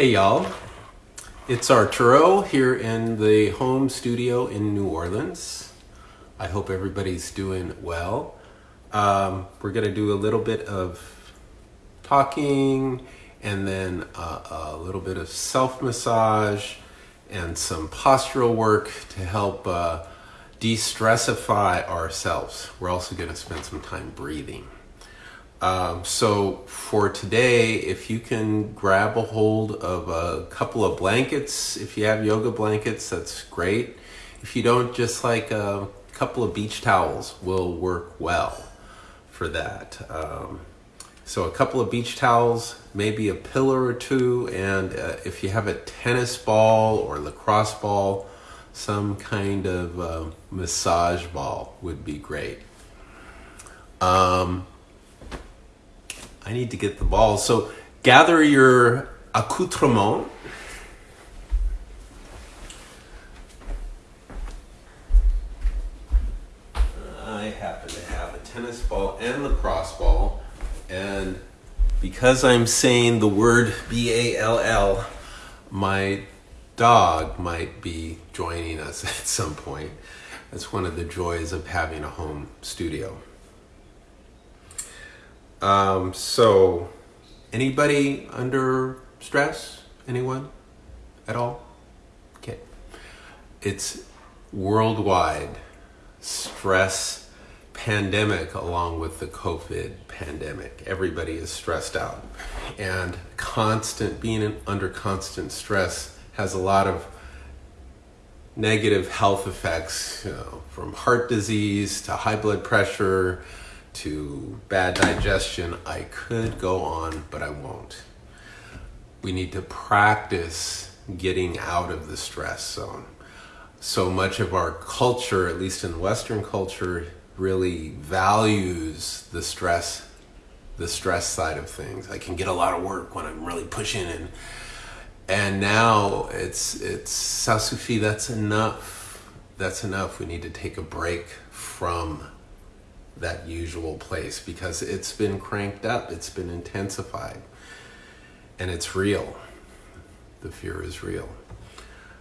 Hey y'all, it's Arturo here in the home studio in New Orleans. I hope everybody's doing well. Um, we're to do a little bit of talking and then uh, a little bit of self massage and some postural work to help uh, de stressify ourselves. We're also to spend some time breathing. Um, so for today, if you can grab a hold of a couple of blankets, if you have yoga blankets, that's great. If you don't, just like a couple of beach towels will work well for that. Um, so a couple of beach towels, maybe a pillow or two, and uh, if you have a tennis ball or lacrosse ball, some kind of uh, massage ball would be great. Um, I need to get the ball. So gather your accoutrement. I happen to have a tennis ball and lacrosse ball, and because I'm saying the word B A L L, my dog might be joining us at some point. That's one of the joys of having a home studio. Um, so, anybody under stress? Anyone at all? Okay. It's worldwide stress pandemic along with the COVID pandemic. Everybody is stressed out. And constant, being under constant stress has a lot of negative health effects, you know, from heart disease to high blood pressure to bad digestion. I could go on, but I won't. We need to practice getting out of the stress zone. So much of our culture, at least in Western culture, really values the stress the stress side of things. I can get a lot of work when I'm really pushing and and now it's it's Sasufi, that's enough. That's enough. We need to take a break from that usual place because it's been cranked up, it's been intensified, and it's real. The fear is real.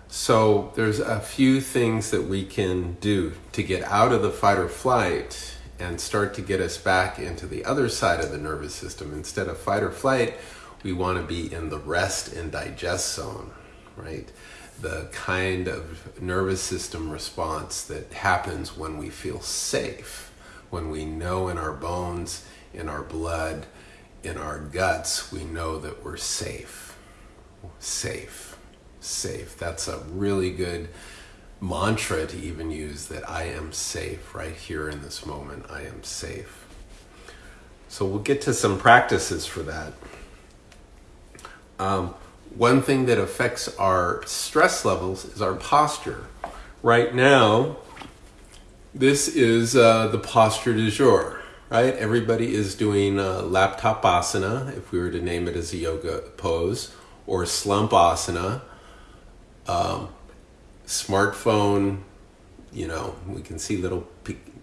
So there's a few things that we can do to get out of the fight or flight and start to get us back into the other side of the nervous system. Instead of fight or flight, we want to be in the rest and digest zone, right? The kind of nervous system response that happens when we feel safe when we know in our bones, in our blood, in our guts, we know that we're safe. Safe. Safe. That's a really good mantra to even use that I am safe right here in this moment. I am safe. So we'll get to some practices for that. Um, one thing that affects our stress levels is our posture. Right now, this is uh, the posture du jour, right? Everybody is doing uh, laptop asana, if we were to name it as a yoga pose, or slump asana. Um, smartphone, you know, we can see little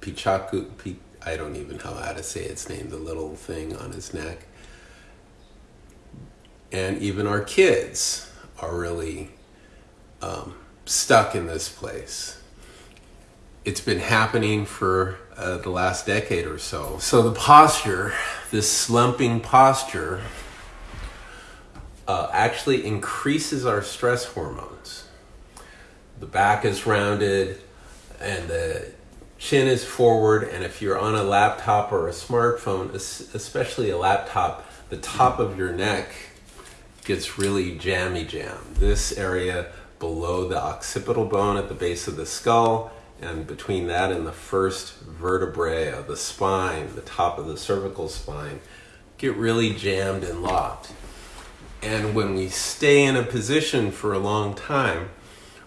pichaku, I don't even know how to say its name, the little thing on his neck. And even our kids are really um, stuck in this place it's been happening for uh, the last decade or so. So the posture, this slumping posture, uh, actually increases our stress hormones. The back is rounded and the chin is forward. And if you're on a laptop or a smartphone, especially a laptop, the top of your neck gets really jammy jam. This area below the occipital bone at the base of the skull and between that and the first vertebrae of the spine, the top of the cervical spine, get really jammed and locked. And when we stay in a position for a long time,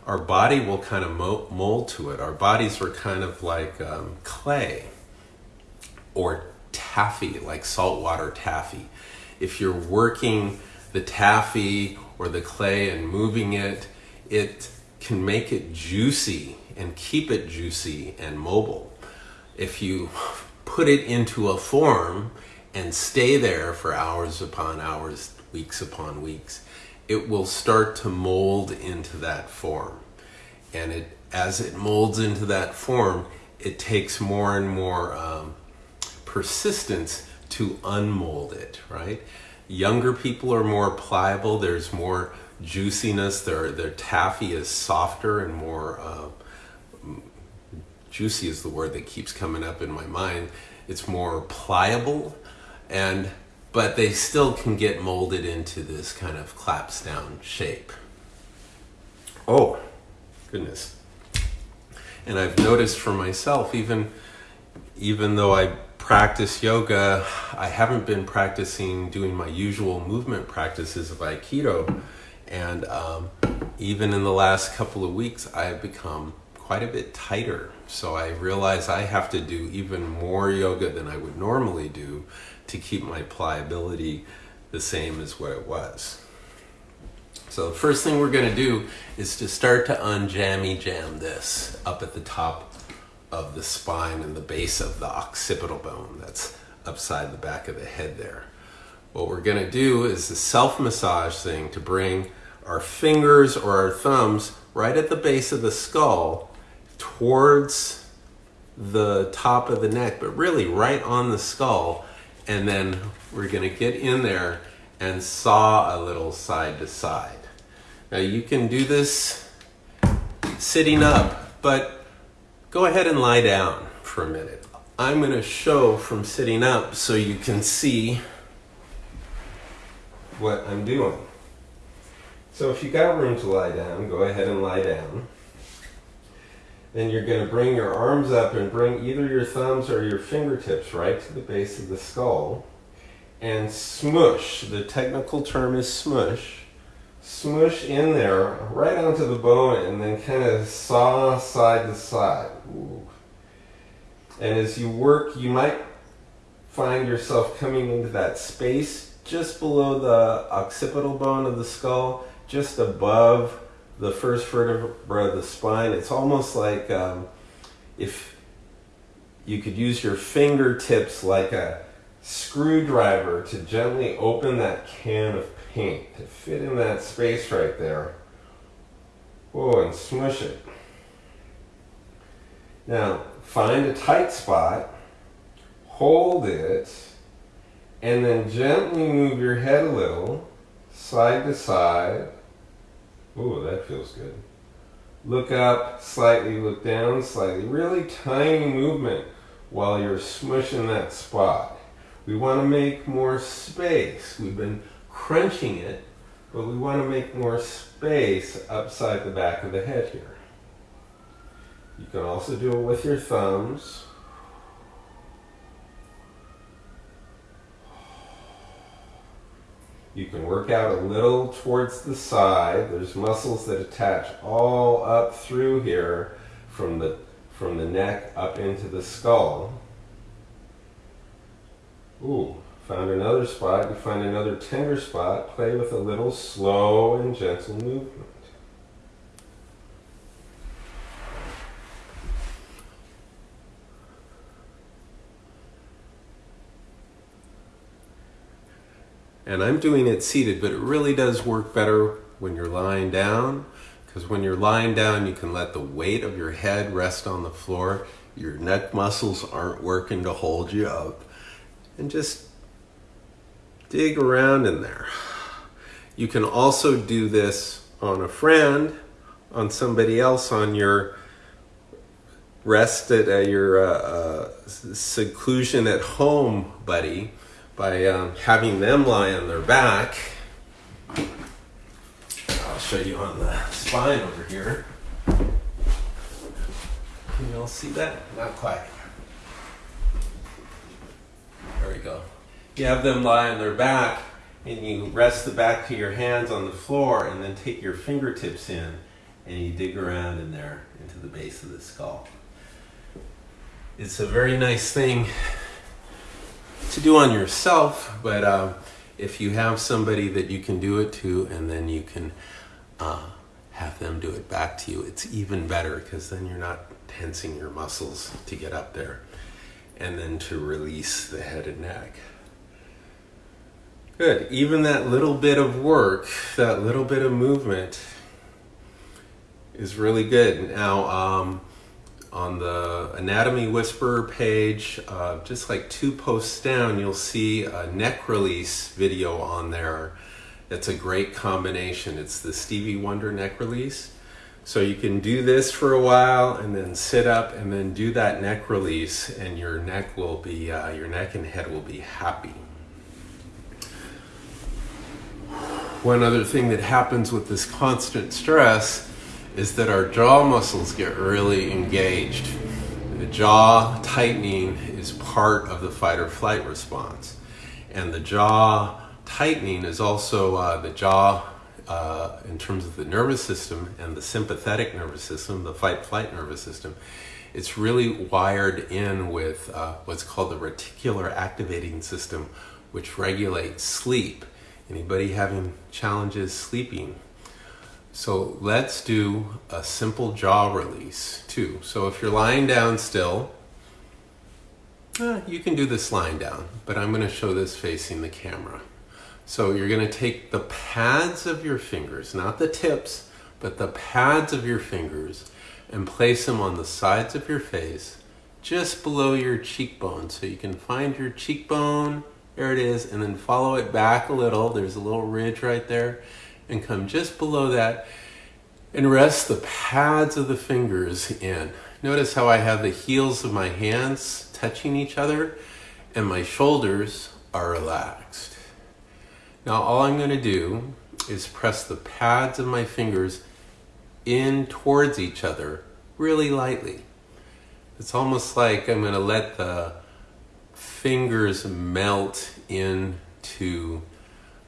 our body will kind of mold to it. Our bodies are kind of like um, clay or taffy, like saltwater taffy. If you're working the taffy or the clay and moving it, it can make it juicy and keep it juicy and mobile. If you put it into a form and stay there for hours upon hours, weeks upon weeks, it will start to mold into that form. And it, as it molds into that form, it takes more and more um, persistence to unmold it, right? Younger people are more pliable. There's more juiciness. Their their taffy is softer and more uh, juicy is the word that keeps coming up in my mind. It's more pliable, and but they still can get molded into this kind of claps down shape. Oh, goodness. And I've noticed for myself, even even though I practice yoga, I haven't been practicing doing my usual movement practices of Aikido. And um, even in the last couple of weeks, I've become quite a bit tighter. So I realize I have to do even more yoga than I would normally do to keep my pliability the same as what it was. So the first thing we're going to do is to start to unjammy jam this up at the top of the spine and the base of the occipital bone that's upside the back of the head there. What we're going to do is a self massage thing to bring our fingers or our thumbs right at the base of the skull towards the top of the neck, but really right on the skull. And then we're going to get in there and saw a little side to side. Now you can do this sitting up, but go ahead and lie down for a minute. I'm going to show from sitting up so you can see what I'm doing. So if you got room to lie down, go ahead and lie down. Then you're going to bring your arms up and bring either your thumbs or your fingertips right to the base of the skull and smush. The technical term is smush smush in there right onto the bone and then kind of saw side to side. Ooh. And as you work, you might find yourself coming into that space just below the occipital bone of the skull, just above the first vertebra of the spine. It's almost like um, if you could use your fingertips like a screwdriver to gently open that can of paint to fit in that space right there. Oh, and smush it. Now, find a tight spot, hold it, and then gently move your head a little, side to side. Oh, that feels good. Look up slightly, look down slightly. Really tiny movement while you're smushing that spot. We want to make more space. We've been crunching it, but we want to make more space upside the back of the head here. You can also do it with your thumbs. You can work out a little towards the side. There's muscles that attach all up through here from the, from the neck up into the skull. Ooh, Found another spot, you find another tender spot, play with a little slow and gentle movement. And I'm doing it seated, but it really does work better when you're lying down because when you're lying down, you can let the weight of your head rest on the floor. Your neck muscles aren't working to hold you up. And just dig around in there. You can also do this on a friend, on somebody else, on your rest at uh, your uh, uh, seclusion at home buddy by um, having them lie on their back. I'll show you on the spine over here. Can you all see that? Not quite. There we go you have them lie on their back and you rest the back of your hands on the floor and then take your fingertips in and you dig around in there into the base of the skull. It's a very nice thing to do on yourself, but um, if you have somebody that you can do it to and then you can uh, have them do it back to you, it's even better because then you're not tensing your muscles to get up there and then to release the head and neck. Good. Even that little bit of work, that little bit of movement is really good. Now, um, on the Anatomy Whisperer page, uh, just like two posts down, you'll see a neck release video on there. It's a great combination. It's the Stevie Wonder neck release. So you can do this for a while and then sit up and then do that neck release and your neck will be, uh, your neck and head will be happy. One other thing that happens with this constant stress is that our jaw muscles get really engaged. The jaw tightening is part of the fight or flight response. And the jaw tightening is also uh, the jaw uh, in terms of the nervous system and the sympathetic nervous system, the fight flight nervous system. It's really wired in with uh, what's called the reticular activating system, which regulates sleep. Anybody having challenges sleeping? So let's do a simple jaw release too. So if you're lying down still, eh, you can do this lying down, but I'm going to show this facing the camera. So you're going to take the pads of your fingers, not the tips, but the pads of your fingers and place them on the sides of your face just below your cheekbone. So you can find your cheekbone there it is. And then follow it back a little. There's a little ridge right there. And come just below that and rest the pads of the fingers in. Notice how I have the heels of my hands touching each other and my shoulders are relaxed. Now all I'm going to do is press the pads of my fingers in towards each other really lightly. It's almost like I'm going to let the fingers melt into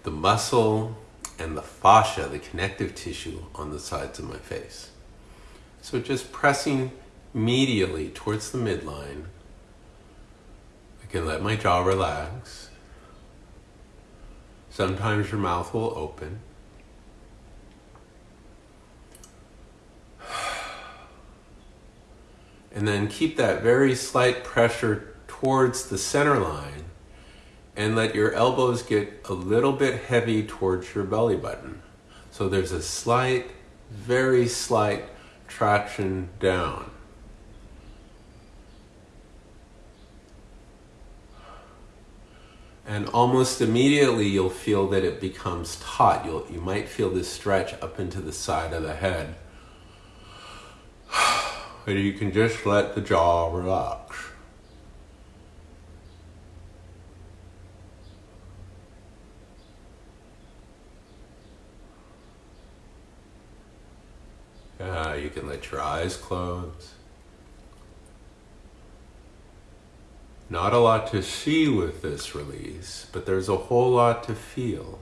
the muscle and the fascia, the connective tissue on the sides of my face. So just pressing medially towards the midline. I can let my jaw relax. Sometimes your mouth will open. And then keep that very slight pressure towards the center line and let your elbows get a little bit heavy towards your belly button. So there's a slight, very slight traction down. And almost immediately you'll feel that it becomes taut. You'll, you might feel this stretch up into the side of the head. But you can just let the jaw relax. Uh, you can let your eyes close. Not a lot to see with this release, but there's a whole lot to feel.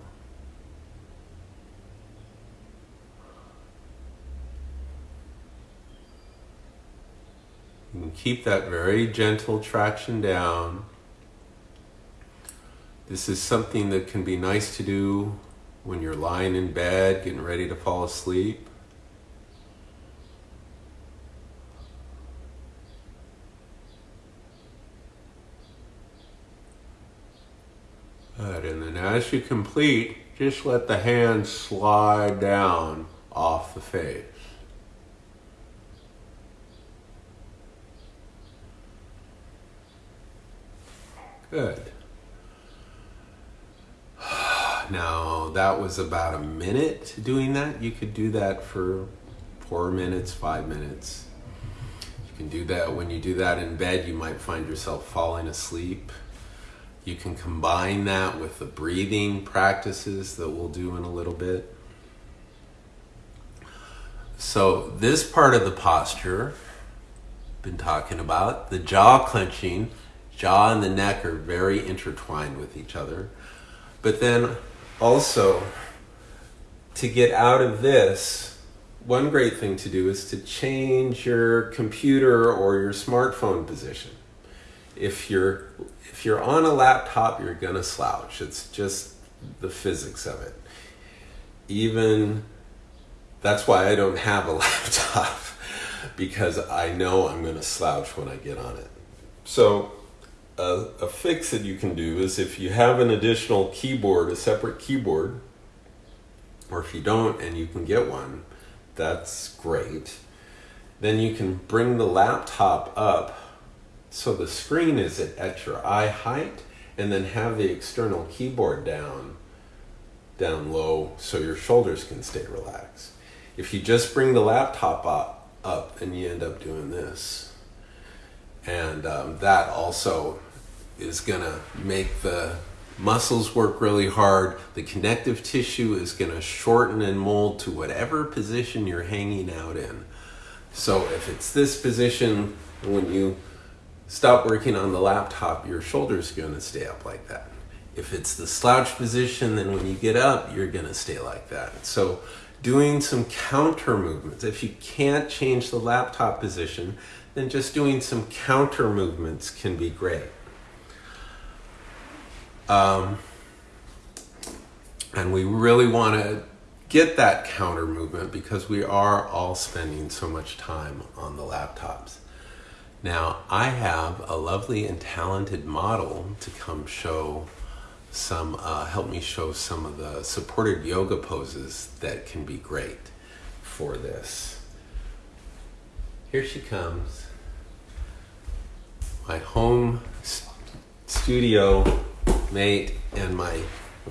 You can keep that very gentle traction down. This is something that can be nice to do when you're lying in bed, getting ready to fall asleep. As you complete, just let the hands slide down off the face. Good. Now, that was about a minute doing that. You could do that for four minutes, five minutes. You can do that when you do that in bed, you might find yourself falling asleep. You can combine that with the breathing practices that we'll do in a little bit. So, this part of the posture, been talking about, the jaw clenching, jaw and the neck are very intertwined with each other. But then also, to get out of this, one great thing to do is to change your computer or your smartphone position. If you're if you're on a laptop, you're gonna slouch. It's just the physics of it. Even that's why I don't have a laptop because I know I'm gonna slouch when I get on it. So a, a fix that you can do is if you have an additional keyboard, a separate keyboard, or if you don't and you can get one, that's great. Then you can bring the laptop up so the screen is at, your eye height and then have the external keyboard down down low so your shoulders can stay relaxed. If you just bring the laptop up, up and you end up doing this. And um, that also is to make the muscles work really hard. The connective tissue is to shorten and mold to whatever position you're hanging out in. So if it's this position, when you stop working on the laptop, your shoulder's going to stay up like that. If it's the slouch position, then when you get up, you're going to stay like that. So doing some counter movements. If you can't change the laptop position, then just doing some counter movements can be great. Um, and we really want to get that counter movement because we are all spending so much time on the laptops. Now, I have a lovely and talented model to come show some, uh, help me show some of the supported yoga poses that can be great for this. Here she comes. My home studio mate and my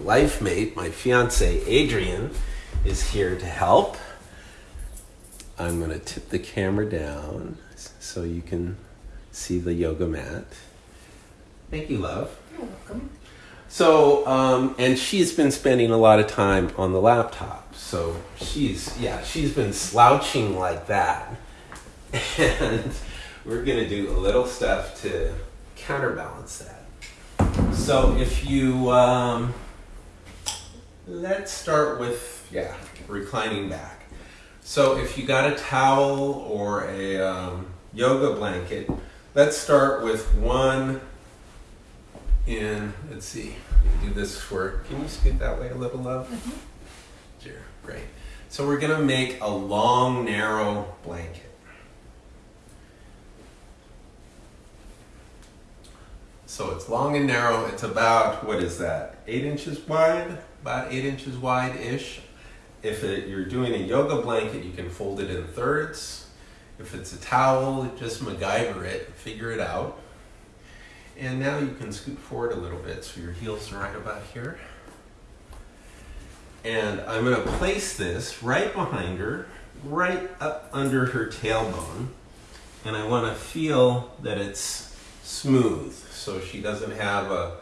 life mate, my fiance Adrian, is here to help. I'm going to tip the camera down so you can see the yoga mat. Thank you, love. You're welcome. So, um, and she's been spending a lot of time on the laptop. So she's, yeah, she's been slouching like that. And we're going to do a little stuff to counterbalance that. So if you, um, let's start with, yeah, reclining back. So if you got a towel or a um, yoga blanket, let's start with one in, let's see, do this for, can you scoot that way a little, love? Mm-hmm. Sure, great. So we're gonna make a long, narrow blanket. So it's long and narrow, it's about, what is that, eight inches wide? About eight inches wide-ish. If it, you're doing a yoga blanket, you can fold it in thirds. If it's a towel, just MacGyver it, figure it out. And now you can scoot forward a little bit so your heels are right about here. And I'm going to place this right behind her, right up under her tailbone. And I want to feel that it's smooth so she doesn't have a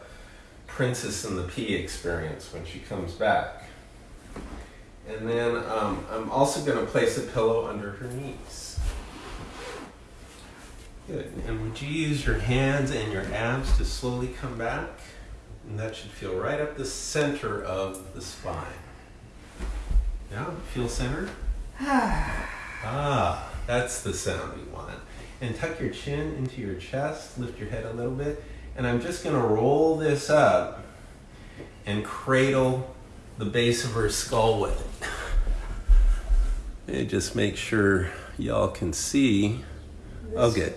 princess in the pea experience when she comes back. And then um, I'm also going to place a pillow under her knees. Good. And would you use your hands and your abs to slowly come back? And that should feel right up the center of the spine. Yeah, feel centered? ah, that's the sound we want. And tuck your chin into your chest, lift your head a little bit. And I'm just going to roll this up and cradle the base of her skull with it. And just make sure y'all can see. Oh, good.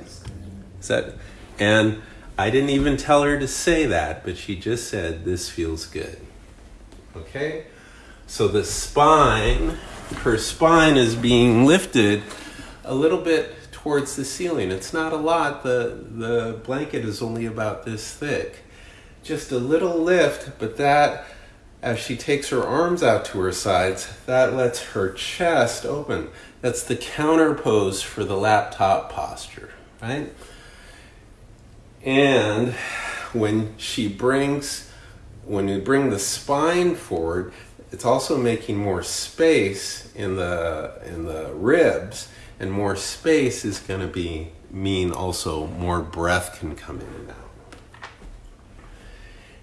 Is that, and I didn't even tell her to say that, but she just said, This feels good. Okay? So the spine, her spine is being lifted a little bit towards the ceiling. It's not a lot, the, the blanket is only about this thick. Just a little lift, but that, as she takes her arms out to her sides, that lets her chest open. That's the counter pose for the laptop posture, right? And when she brings, when you bring the spine forward, it's also making more space in the in the ribs, and more space is going to be mean also more breath can come in and out.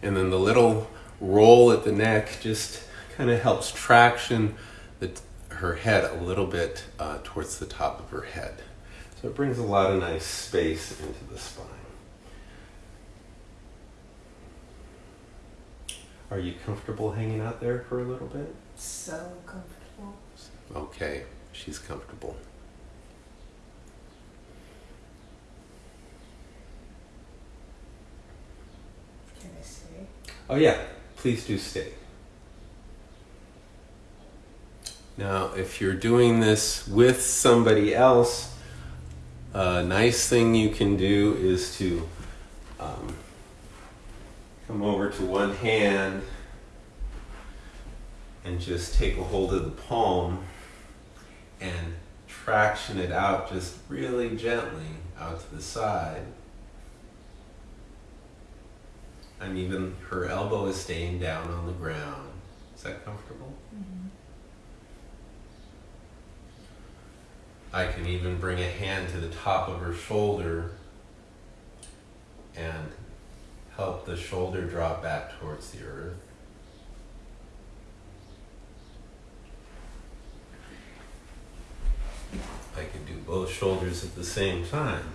And then the little roll at the neck just kind of helps traction the, her head a little bit uh, towards the top of her head. So it brings a lot of nice space into the spine. Are you comfortable hanging out there for a little bit? So comfortable. Okay, she's comfortable. Can I see? Oh, yeah, please do stay. Now, if you're doing this with somebody else, a nice thing you can do is to um, come over to one hand and just take a hold of the palm and traction it out just really gently out to the side. And even her elbow is staying down on the ground. Is that comfortable? I can even bring a hand to the top of her shoulder and help the shoulder drop back towards the earth. I can do both shoulders at the same time.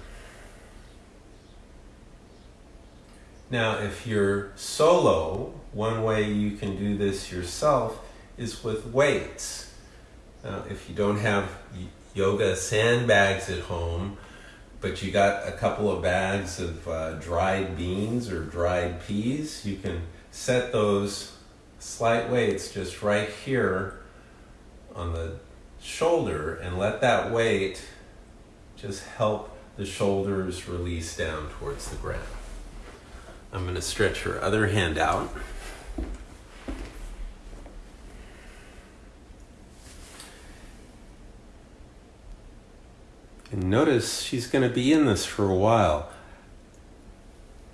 Now, if you're solo, one way you can do this yourself is with weights. Now, if you don't have yoga sandbags at home, but you got a couple of bags of uh, dried beans or dried peas, you can set those slight weights just right here on the shoulder and let that weight just help the shoulders release down towards the ground. I'm going to stretch her other hand out. And notice she's going to be in this for a while.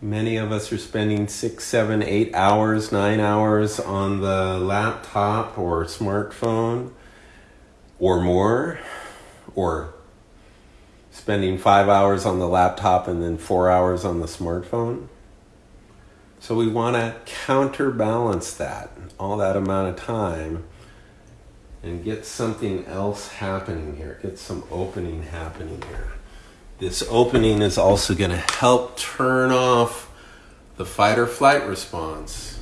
Many of us are spending six, seven, eight hours, nine hours on the laptop or smartphone or more, or spending five hours on the laptop and then four hours on the smartphone. So we want to counterbalance that, all that amount of time, and get something else happening here, get some opening happening here. This opening is also going to help turn off the fight or flight response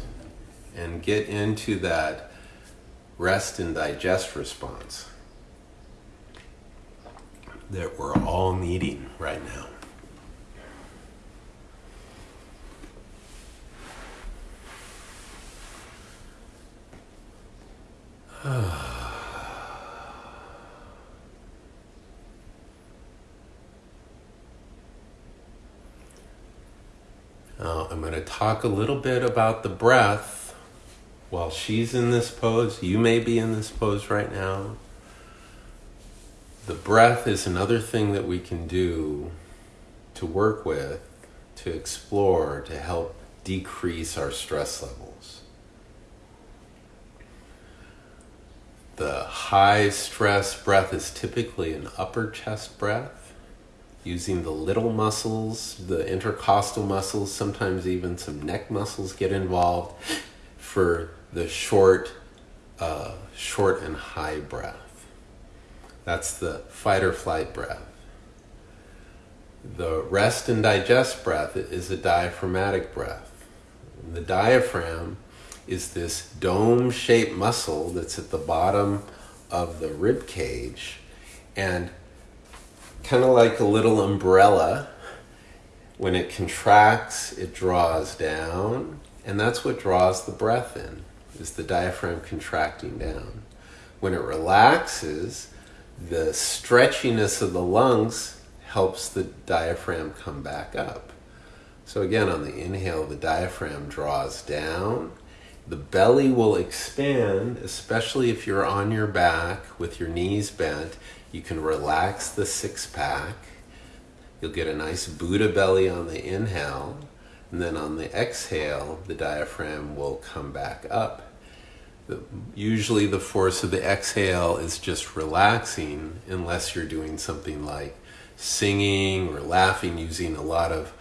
and get into that rest and digest response that we're all needing right now. Now, I'm going to talk a little bit about the breath while she's in this pose. You may be in this pose right now. The breath is another thing that we can do to work with, to explore, to help decrease our stress levels. The high stress breath is typically an upper chest breath, using the little muscles, the intercostal muscles, sometimes even some neck muscles get involved for the short, uh, short and high breath. That's the fight or flight breath. The rest and digest breath is a diaphragmatic breath. The diaphragm is this dome shaped muscle that's at the bottom of the rib cage and kind of like a little umbrella. When it contracts it draws down and that's what draws the breath in is the diaphragm contracting down. When it relaxes the stretchiness of the lungs helps the diaphragm come back up. So again on the inhale the diaphragm draws down the belly will expand, especially if you're on your back with your knees bent. You can relax the six pack. You'll get a nice Buddha belly on the inhale, and then on the exhale, the diaphragm will come back up. The, usually, the force of the exhale is just relaxing, unless you're doing something like singing or laughing using a lot of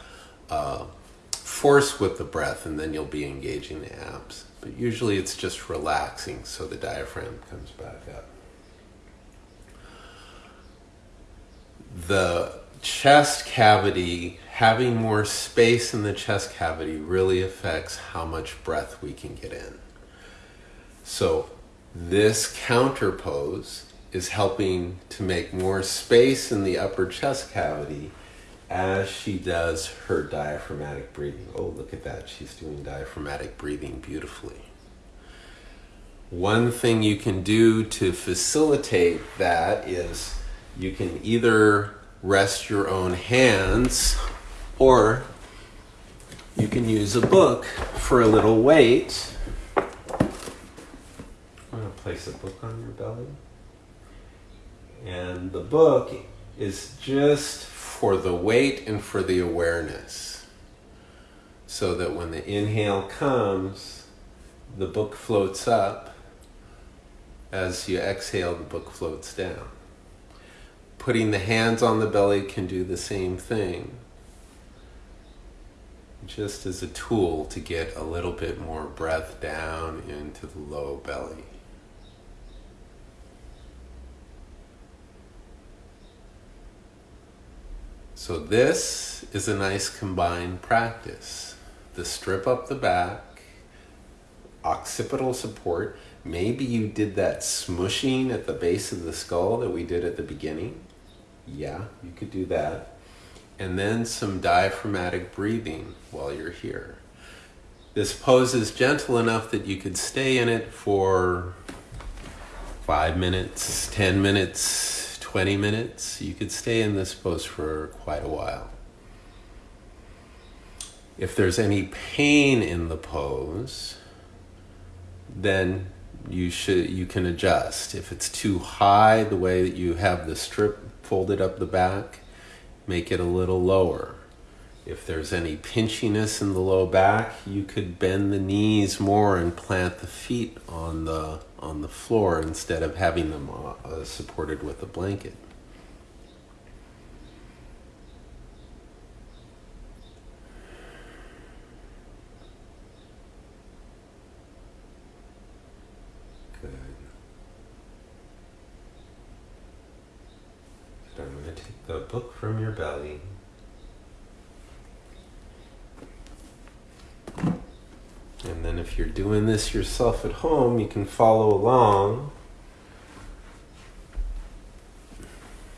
uh, force with the breath, and then you'll be engaging the abs but usually it's just relaxing so the diaphragm comes back up. The chest cavity, having more space in the chest cavity, really affects how much breath we can get in. So, this counter pose is helping to make more space in the upper chest cavity as she does her diaphragmatic breathing. Oh, look at that. She's doing diaphragmatic breathing beautifully. One thing you can do to facilitate that is you can either rest your own hands or you can use a book for a little weight. I'm going to place a book on your belly. And the book is just for the weight and for the awareness. So that when the inhale comes, the book floats up. As you exhale, the book floats down. Putting the hands on the belly can do the same thing, just as a tool to get a little bit more breath down into the low belly. So, this is a nice combined practice. The strip up the back, occipital support. Maybe you did that smushing at the base of the skull that we did at the beginning. Yeah, you could do that. And then some diaphragmatic breathing while you're here. This pose is gentle enough that you could stay in it for five minutes, 10 minutes, 20 minutes, you could stay in this pose for quite a while. If there's any pain in the pose, then you should you can adjust. If it's too high, the way that you have the strip folded up the back, make it a little lower. If there's any pinchiness in the low back, you could bend the knees more and plant the feet on the on the floor instead of having them uh, uh, supported with a blanket. Good. I'm going to take the book from your belly. And then if you're doing this yourself at home, you can follow along.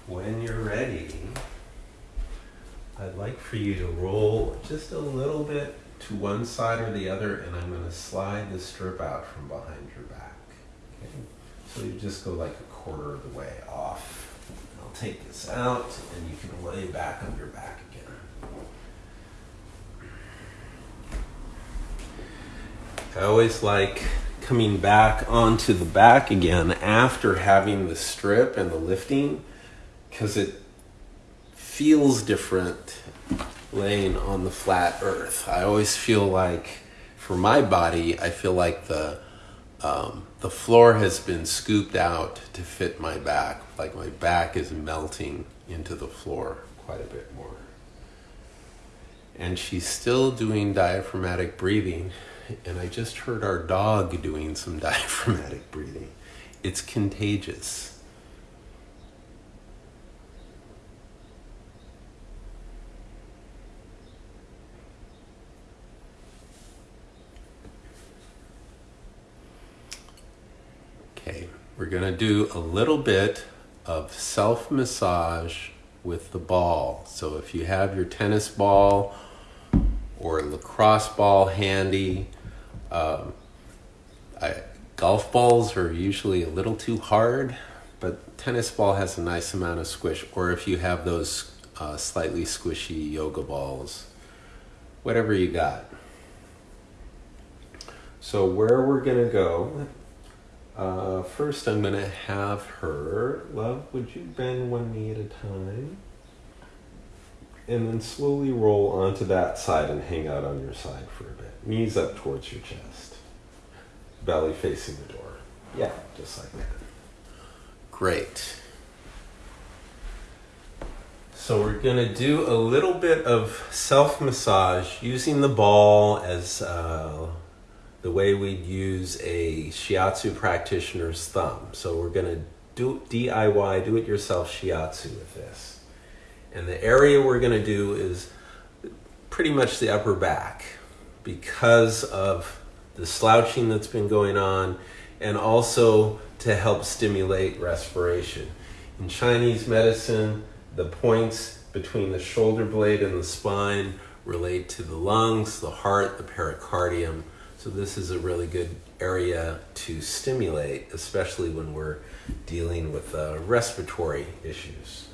When you're ready, I'd like for you to roll just a little bit to one side or the other, and I'm going to slide the strip out from behind your back. Okay? So you just go like a quarter of the way off. I'll take this out, and you can lay back on your back again. I always like coming back onto the back again after having the strip and the lifting because it feels different laying on the flat earth. I always feel like, for my body, I feel like the um, the floor has been scooped out to fit my back. Like my back is melting into the floor quite a bit more. And she's still doing diaphragmatic breathing and I just heard our dog doing some diaphragmatic breathing. It's contagious. Okay, we're going to do a little bit of self massage with the ball. So if you have your tennis ball or lacrosse ball handy, um, I, golf balls are usually a little too hard, but tennis ball has a nice amount of squish. Or if you have those uh, slightly squishy yoga balls, whatever you got. So where we're gonna go? Uh, first, I'm gonna have her. Love, would you bend one knee at a time? And then slowly roll onto that side and hang out on your side for a bit. Knees up towards your chest. Belly facing the door. Yeah, just like that. Great. So we're going to do a little bit of self massage using the ball as uh, the way we'd use a shiatsu practitioner's thumb. So we're going to do DIY, do it yourself shiatsu with this. And the area we're going to do is pretty much the upper back because of the slouching that's been going on and also to help stimulate respiration. In Chinese medicine, the points between the shoulder blade and the spine relate to the lungs, the heart, the pericardium. So, this is a really good area to stimulate, especially when we're dealing with uh, respiratory issues.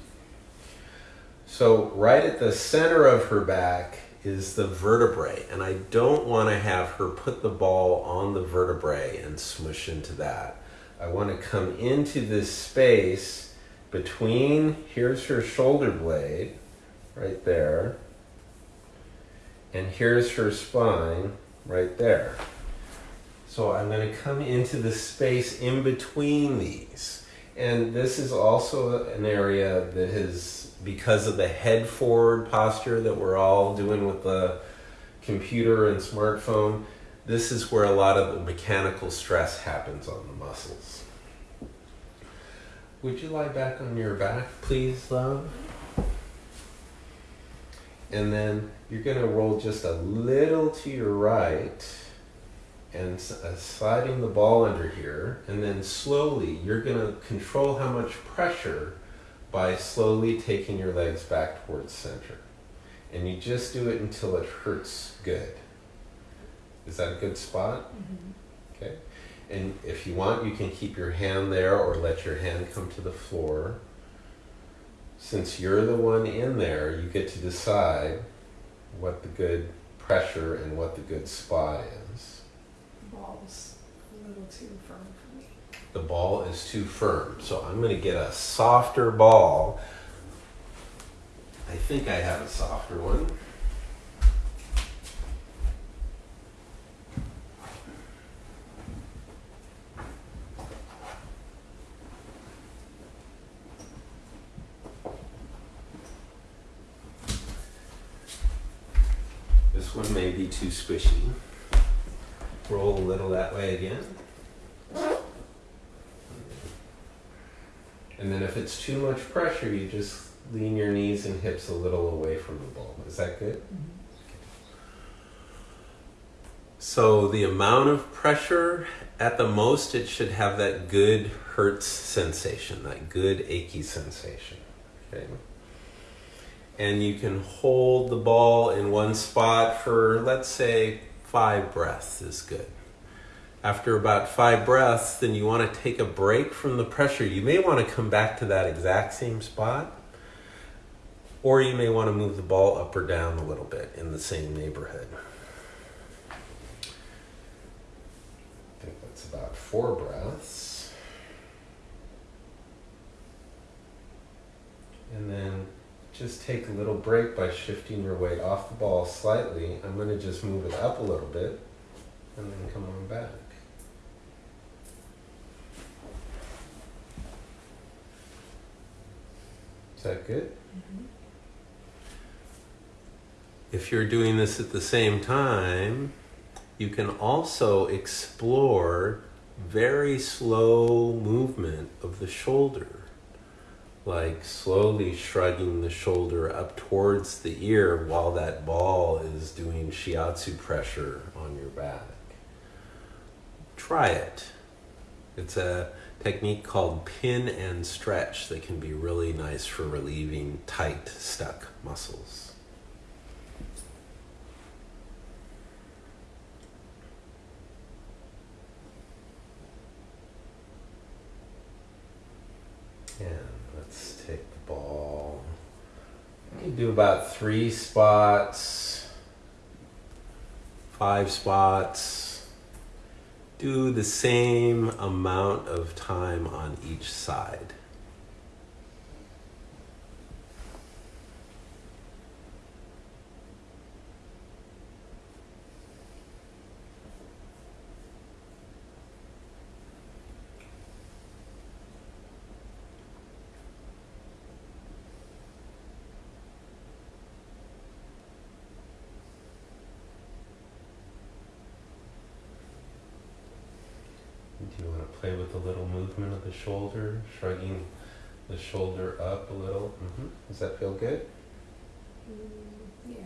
So, right at the center of her back is the vertebrae, and I don't want to have her put the ball on the vertebrae and smush into that. I want to come into this space between, here's her shoulder blade, right there, and here's her spine, right there. So I'm going to come into the space in between these. And this is also an area that has, because of the head forward posture that we're all doing with the computer and smartphone, this is where a lot of the mechanical stress happens on the muscles. Would you lie back on your back, please, love? And then you're going to roll just a little to your right and uh, sliding the ball under here. And then slowly, you're going to control how much pressure by slowly taking your legs back towards center. And you just do it until it hurts good. Is that a good spot? Mm-hmm. Okay. And if you want, you can keep your hand there or let your hand come to the floor. Since you're the one in there, you get to decide what the good pressure and what the good spot is. The ball's a little too firm for me. The ball is too firm, so I'm going to get a softer ball. I think I have a softer one. This one may be too squishy. Roll a little that way again. And then if it's too much pressure, you just lean your knees and hips a little away from the ball. Is that good? Mm-hmm. So the amount of pressure, at the most, it should have that good hurts sensation, that good achy sensation. Okay. And you can hold the ball in one spot for, let's say, five breaths is good. After about five breaths, then you want to take a break from the pressure. You may want to come back to that exact same spot, or you may want to move the ball up or down a little bit in the same neighborhood. I think that's about four breaths. And then just take a little break by shifting your weight off the ball slightly. I'm going to just move it up a little bit and then come on back. Is that good? Mm-hmm. If you're doing this at the same time, you can also explore very slow movement of the shoulder, like slowly shrugging the shoulder up towards the ear while that ball is doing shiatsu pressure on your back. Try it. It's a technique called pin and stretch that can be really nice for relieving tight, stuck muscles. And let's take the ball. You can do about three spots, five spots. Do the same amount of time on each side. Do you want to play with the little movement of the shoulder, shrugging the shoulder up a little? hmm Does that feel good? Mm, yeah.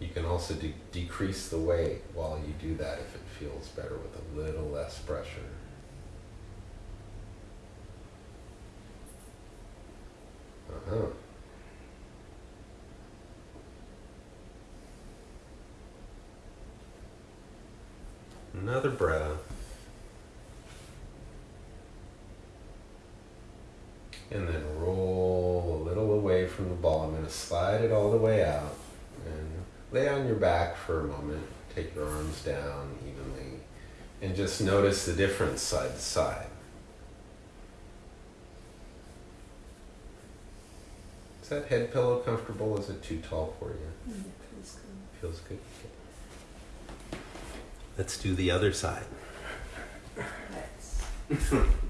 You can also de- decrease the weight while you do that if it feels better with a little less pressure. Oh. Another breath. And then roll a little away from the ball. I'm going to slide it all the way out and lay on your back for a moment. Take your arms down evenly and just notice the difference side to side. Is that head pillow comfortable? Is it too tall for you? Mm, feels good. Feels good. Let's do the other side. Nice.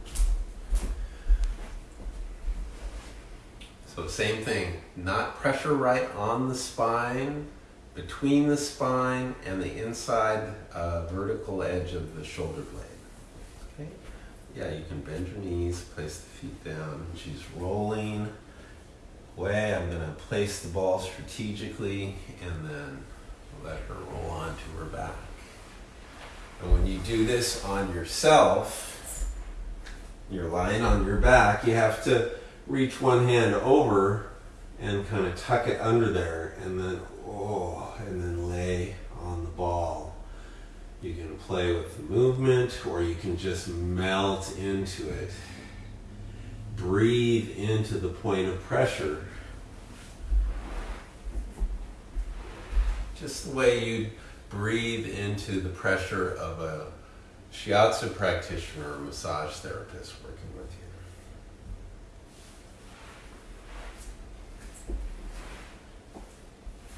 So same thing, not pressure right on the spine, between the spine and the inside uh, vertical edge of the shoulder blade. Okay. Yeah, you can bend your knees, place the feet down. She's rolling away. I'm to place the ball strategically and then let her roll onto her back. And when you do this on yourself, you're lying on your back, you have to reach one hand over and kind of tuck it under there and then oh and then lay on the ball. You can play with the movement or you can just melt into it. Breathe into the point of pressure. Just the way you breathe into the pressure of a shiatsu practitioner or massage therapist working with you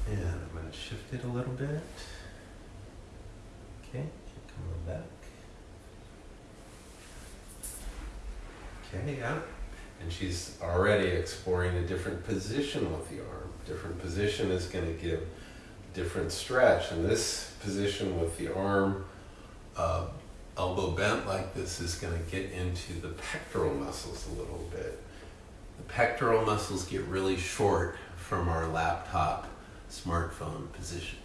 And I'm going to shift it a little bit. Okay, come on back. Okay, yeah. And she's already exploring a different position with the arm. Different position is going to give different stretch. And this position with the arm uh, elbow bent like this is going to get into the pectoral muscles a little bit. The pectoral muscles get really short from our laptop smartphone position.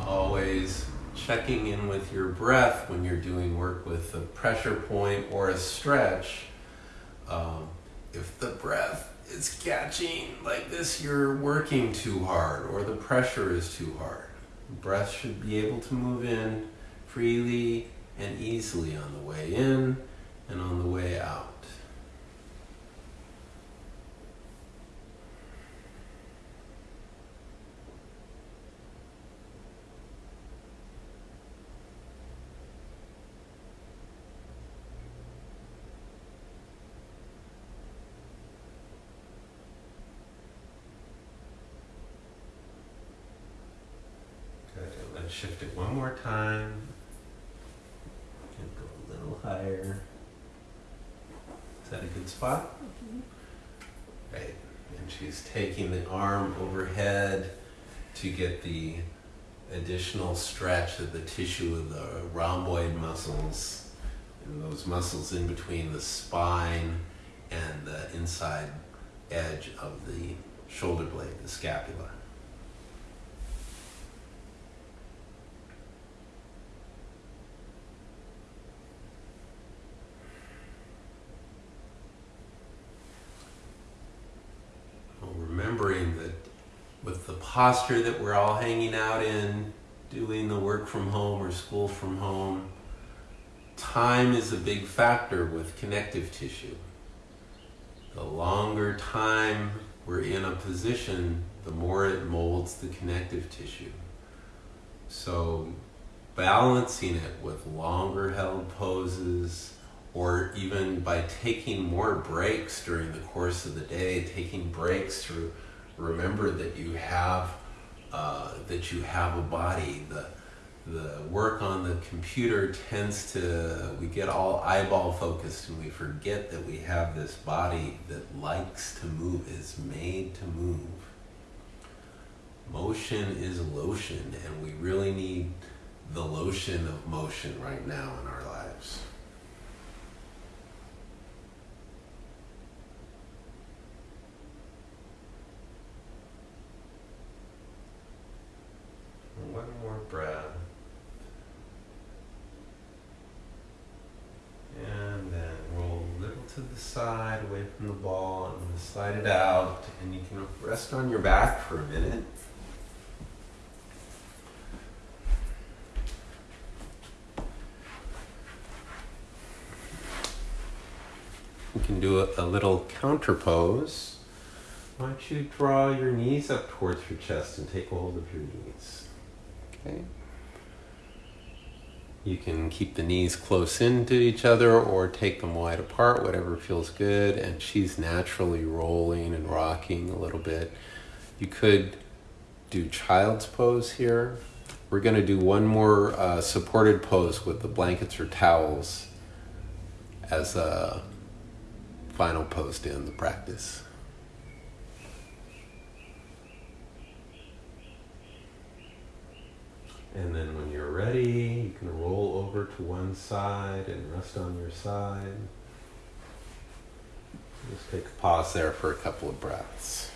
Always checking in with your breath when you're doing work with a pressure point or a stretch. Um, if the breath is catching like this, you're working too hard or the pressure is too hard. breath should be able to move in freely and easily on the way in and on the way out. Good. Let's shift it one more time. And go a little higher. Is that a good spot? Right. And she's taking the arm overhead to get the additional stretch of the tissue of the rhomboid muscles and those muscles in between the spine and the inside edge of the shoulder blade, the scapula. Well, remembering that with the posture that we're all hanging out in, doing the work from home or school from home, time is a big factor with connective tissue. The longer time we're in a position, the more it molds the connective tissue. So, balancing it with longer held poses, or even by taking more breaks during the course of the day, taking breaks to remember that you have uh, that you have a body. The the work on the computer tends to we get all eyeball focused and we forget that we have this body that likes to move, is made to move. Motion is lotion, and we really need the lotion of motion right now in our lives. One more breath. to the side, away from the ball, and slide it out. And you can rest on your back for a minute. You can do a, a little counter pose. Why don't you draw your knees up towards your chest and take hold of your knees? Okay. You can keep the knees close into each other or take them wide apart, whatever feels good. And she's naturally rolling and rocking a little bit. You could do child's pose here. We're going to do one more uh, supported pose with the blankets or towels as a final pose to end the practice. And then when you're ready, you can roll over to one side and rest on your side. Just take a pause there for a couple of breaths.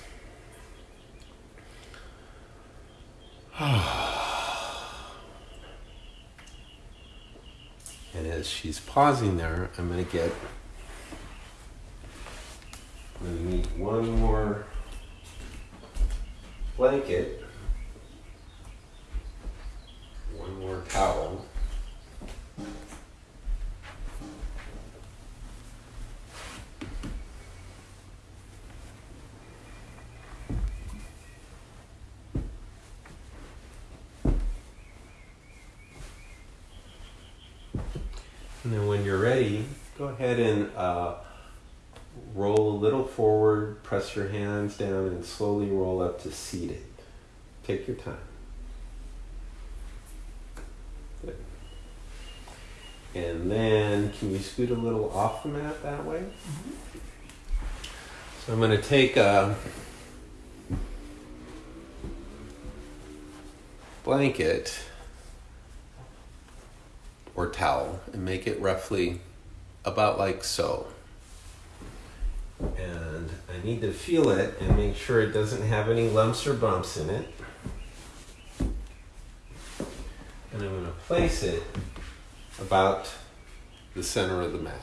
and as she's pausing there, I'm going to get I'm going to need one more blanket, one more towel. And then when you're ready, go ahead and uh, roll a little forward, press your hands down, and slowly roll up to seated. Take your time. And then, can you scoot a little off the mat that way? Mm-hmm. So I'm going to take a blanket or towel and make it roughly about like so and I need to feel it and make sure it doesn't have any lumps or bumps in it. And I'm going to place it about the center of the mat.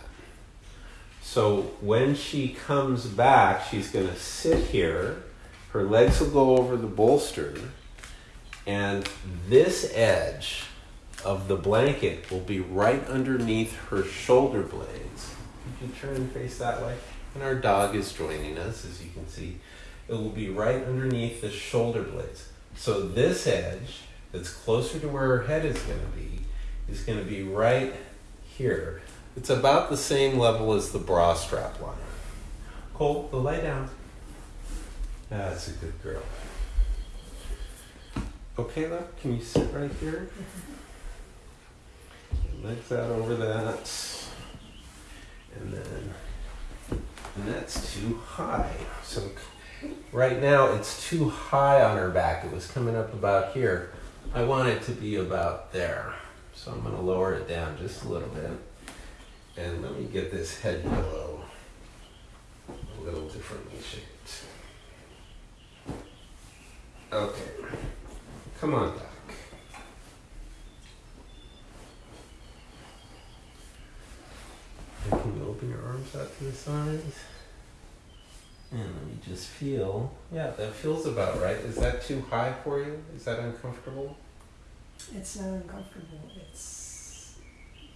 So when she comes back, she's going to sit here. Her legs will go over the bolster, and this edge of the blanket will be right underneath her shoulder blades. You can turn and face that way and our dog is joining us, as you can see. It will be right underneath the shoulder blades. So this edge that's closer to where her head is going to be is going to be right here. It's about the same level as the bra strap line. Cole, the lay down. That's a good girl. Okay, love, can you sit right here? Legs out over that. And then and that's too high. So right now it's too high on her back. It was coming up about here. I want it to be about there. So I'm going to lower it down just a little bit. And let me get this head pillow a little differently shaped. Okay. Come on back. can you open your arms out to the sides? And let me just feel. Yeah, that feels about right. Is that too high for you? Is that uncomfortable? It's not uncomfortable. It's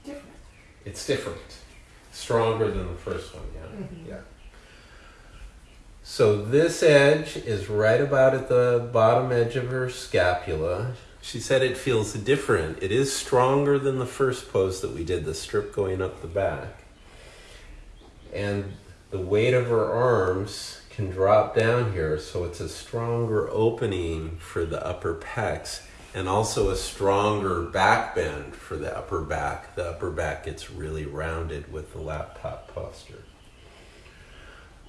different. It's different. Stronger than the first one, yeah. Mm-hmm. Yeah. So this edge is right about at the bottom edge of her scapula. She said it feels different. It is stronger than the first pose that we did, the strip going up the back and the weight of her arms can drop down here so it's a stronger opening for the upper pecs and also a stronger back bend for the upper back. The upper back gets really rounded with the laptop posture.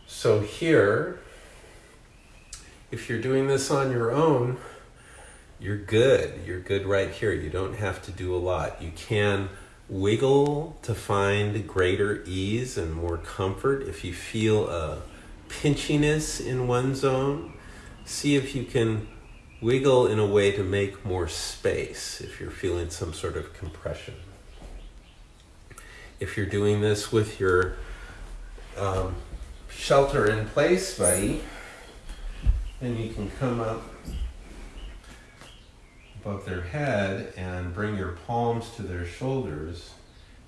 So here, if you're doing this on your own, you're good. You're good right here. You don't have to do a lot. You can wiggle to find greater ease and more comfort. If you feel a pinchiness in one zone, see if you can wiggle in a way to make more space if you're feeling some sort of compression. If you're doing this with your um, shelter in place, buddy. Then you can come up above their head and bring your palms to their shoulders.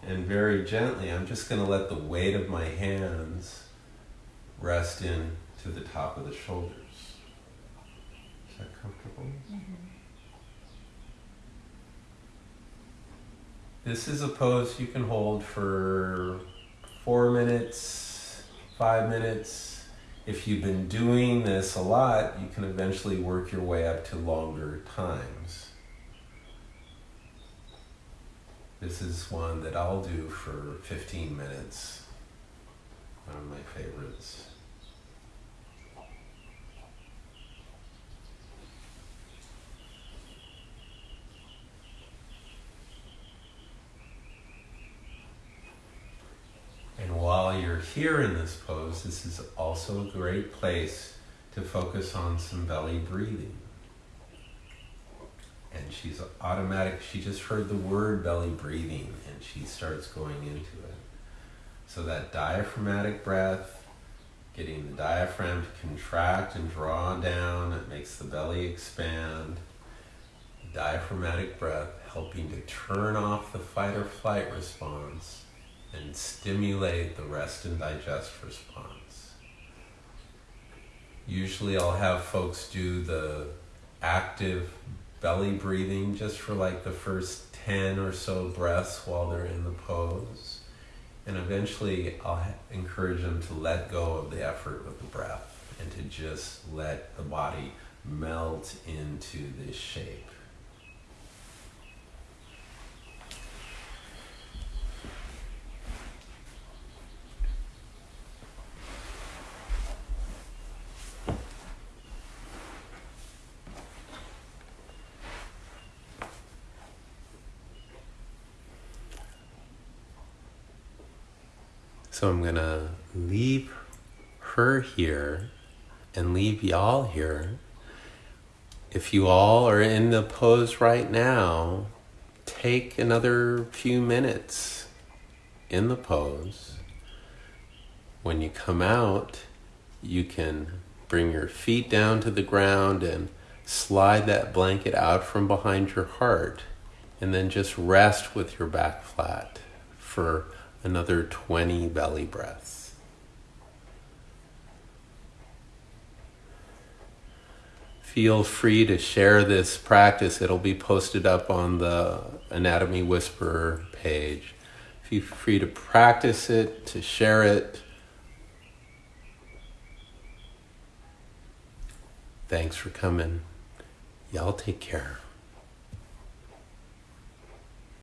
And very gently, I'm just going to let the weight of my hands rest in to the top of the shoulders. Is that comfortable? This is a pose you can hold for four minutes, five minutes. If you've been doing this a lot, you can eventually work your way up to longer times. This is one that I'll do for 15 minutes. One of my favorites. And while you're here in this pose, this is also a great place to focus on some belly breathing. And she's automatic, she just heard the word belly breathing and she starts going into it. So that diaphragmatic breath, getting the diaphragm to contract and draw down, it makes the belly expand. Diaphragmatic breath helping to turn off the fight or flight response and stimulate the rest and digest response. Usually I'll have folks do the active belly breathing just for like the first 10 or so breaths while they're in the pose. And eventually I'll encourage them to let go of the effort with the breath and to just let the body melt into this shape. So I'm gonna leave her here and leave y'all here. If you all are in the pose right now, take another few minutes in the pose. When you come out, you can bring your feet down to the ground and slide that blanket out from behind your heart, and then just rest with your back flat for another 20 belly breaths. Feel free to share this practice. It'll be posted up on the Anatomy Whisperer page. Feel free to practice it, to share it. Thanks for coming. Y'all take care.